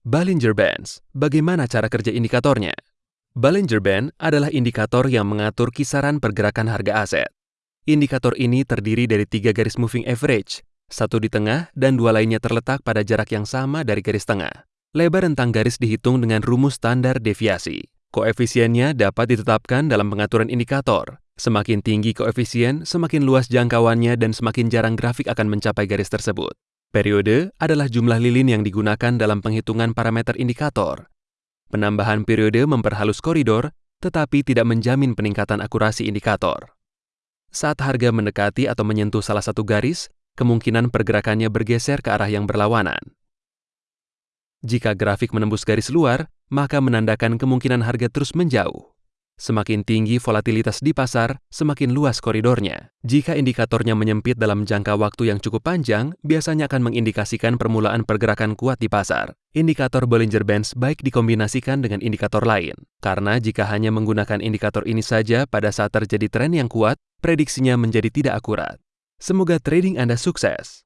Bollinger Bands, bagaimana cara kerja indikatornya? Bollinger Band adalah indikator yang mengatur kisaran pergerakan harga aset. Indikator ini terdiri dari tiga garis moving average, satu di tengah dan dua lainnya terletak pada jarak yang sama dari garis tengah. Lebar rentang garis dihitung dengan rumus standar deviasi. Koefisiennya dapat ditetapkan dalam pengaturan indikator. Semakin tinggi koefisien, semakin luas jangkauannya dan semakin jarang grafik akan mencapai garis tersebut. Periode adalah jumlah lilin yang digunakan dalam penghitungan parameter indikator. Penambahan periode memperhalus koridor, tetapi tidak menjamin peningkatan akurasi indikator. Saat harga mendekati atau menyentuh salah satu garis, kemungkinan pergerakannya bergeser ke arah yang berlawanan. Jika grafik menembus garis luar, maka menandakan kemungkinan harga terus menjauh. Semakin tinggi volatilitas di pasar, semakin luas koridornya. Jika indikatornya menyempit dalam jangka waktu yang cukup panjang, biasanya akan mengindikasikan permulaan pergerakan kuat di pasar. Indikator Bollinger Bands baik dikombinasikan dengan indikator lain, karena jika hanya menggunakan indikator ini saja pada saat terjadi tren yang kuat, prediksinya menjadi tidak akurat. Semoga trading Anda sukses.